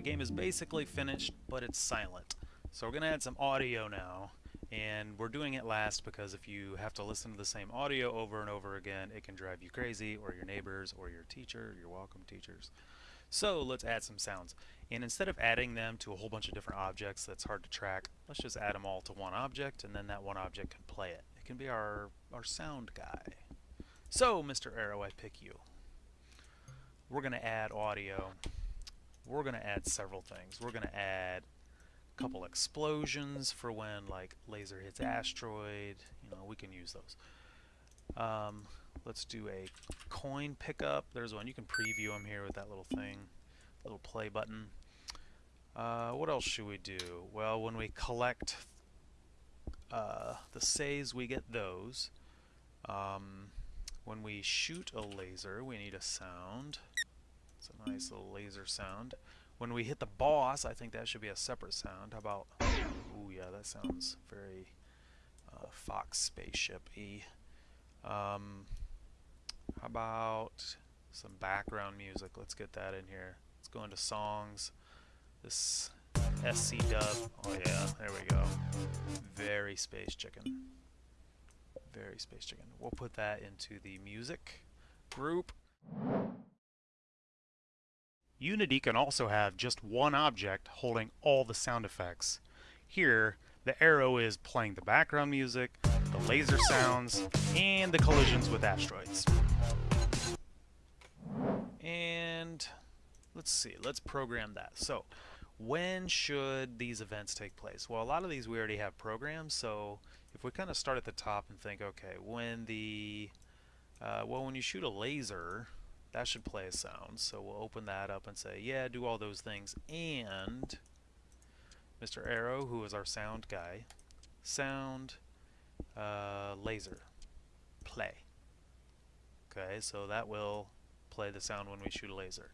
the game is basically finished, but it's silent. So we're going to add some audio now, and we're doing it last because if you have to listen to the same audio over and over again, it can drive you crazy, or your neighbors, or your teacher. You're welcome, teachers. So let's add some sounds. And instead of adding them to a whole bunch of different objects that's hard to track, let's just add them all to one object, and then that one object can play it. It can be our, our sound guy. So, Mr. Arrow, I pick you. We're going to add audio. We're going to add several things. We're going to add a couple explosions for when like laser hits asteroid. You know, we can use those. Um, let's do a coin pickup. There's one. You can preview them here with that little thing, little play button. Uh, what else should we do? Well, when we collect uh, the saves, we get those. Um, when we shoot a laser, we need a sound. It's a nice little laser sound. When we hit the boss, I think that should be a separate sound. How about... Ooh, yeah, that sounds very uh, Fox spaceship-y. Um, how about some background music? Let's get that in here. Let's go into songs. This SC dub. Oh yeah, there we go. Very space chicken. Very space chicken. We'll put that into the music group. Unity can also have just one object holding all the sound effects. Here, the arrow is playing the background music, the laser sounds, and the collisions with asteroids. And let's see, let's program that. So, when should these events take place? Well, a lot of these we already have programmed, so if we kind of start at the top and think, okay, when the, uh, well, when you shoot a laser, that should play a sound. So we'll open that up and say, yeah, do all those things. And Mr. Arrow, who is our sound guy, sound, uh, laser, play. Okay, so that will play the sound when we shoot a laser.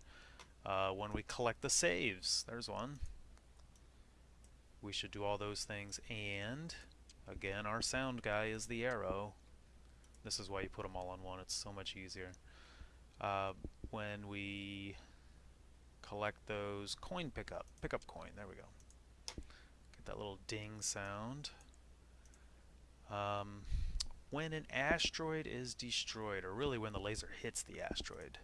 Uh, when we collect the saves, there's one. We should do all those things. And, again, our sound guy is the arrow. This is why you put them all on one. It's so much easier. Uh, when we collect those coin pickup, pickup coin, there we go. Get that little ding sound. Um, when an asteroid is destroyed, or really when the laser hits the asteroid,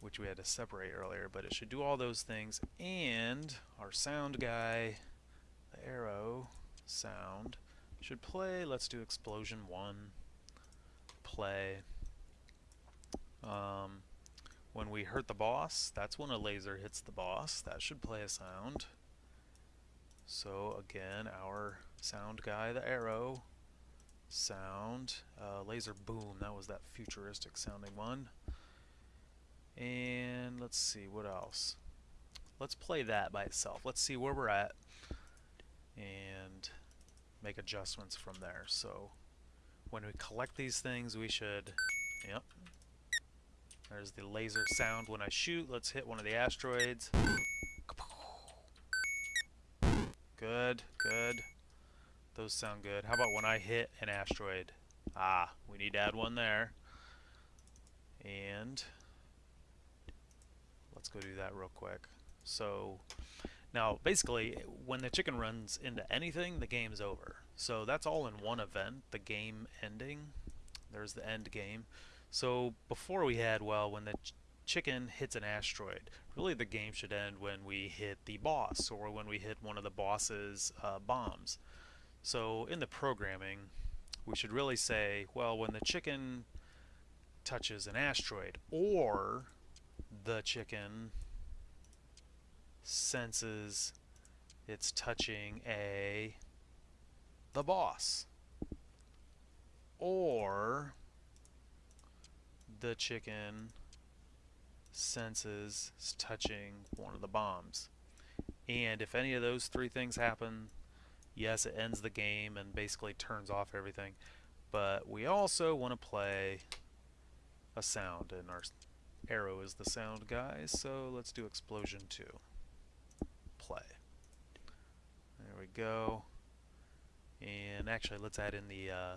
which we had to separate earlier, but it should do all those things, and our sound guy, the arrow sound, should play, let's do explosion 1, play. Um, when we hurt the boss, that's when a laser hits the boss. That should play a sound. So again, our sound guy, the arrow, sound, uh, laser boom, that was that futuristic sounding one. And let's see, what else? Let's play that by itself. Let's see where we're at and make adjustments from there. So when we collect these things, we should, yep, there's the laser sound when I shoot. Let's hit one of the asteroids. Good, good. Those sound good. How about when I hit an asteroid? Ah, we need to add one there. And let's go do that real quick. So now basically when the chicken runs into anything, the game's over. So that's all in one event, the game ending. There's the end game. So before we had, well, when the ch chicken hits an asteroid, really the game should end when we hit the boss or when we hit one of the boss's uh, bombs. So in the programming, we should really say, well, when the chicken touches an asteroid or the chicken senses it's touching a the boss or the chicken senses touching one of the bombs. And if any of those three things happen, yes, it ends the game and basically turns off everything. But we also want to play a sound, and our arrow is the sound guy, so let's do explosion 2. Play. There we go. And actually, let's add in the uh,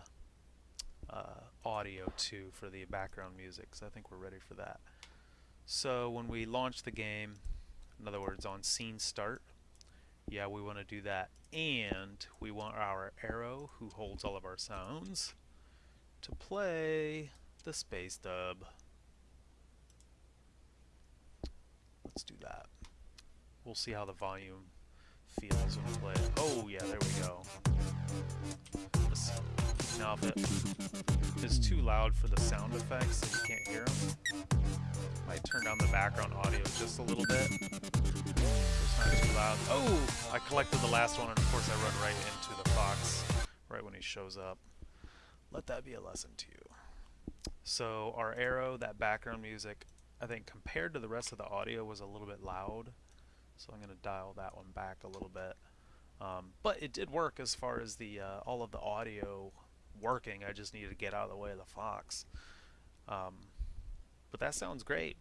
uh, audio too for the background music So I think we're ready for that. So when we launch the game, In other words, on scene start, yeah, we want to do that. And we want our arrow, who holds all of our sounds, to play the space dub. Let's do that. We'll see how the volume feels. Oh, yeah, there we go. Now, if it is too loud for the sound effects and you can't hear them, might turn down the background audio just a little bit. It's not too loud. Oh! I collected the last one, and of course I run right into the fox right when he shows up. Let that be a lesson to you. So our arrow, that background music, I think compared to the rest of the audio was a little bit loud. So I'm going to dial that one back a little bit. Um, but it did work as far as the uh, all of the audio working. I just needed to get out of the way of the fox. Um, but that sounds great.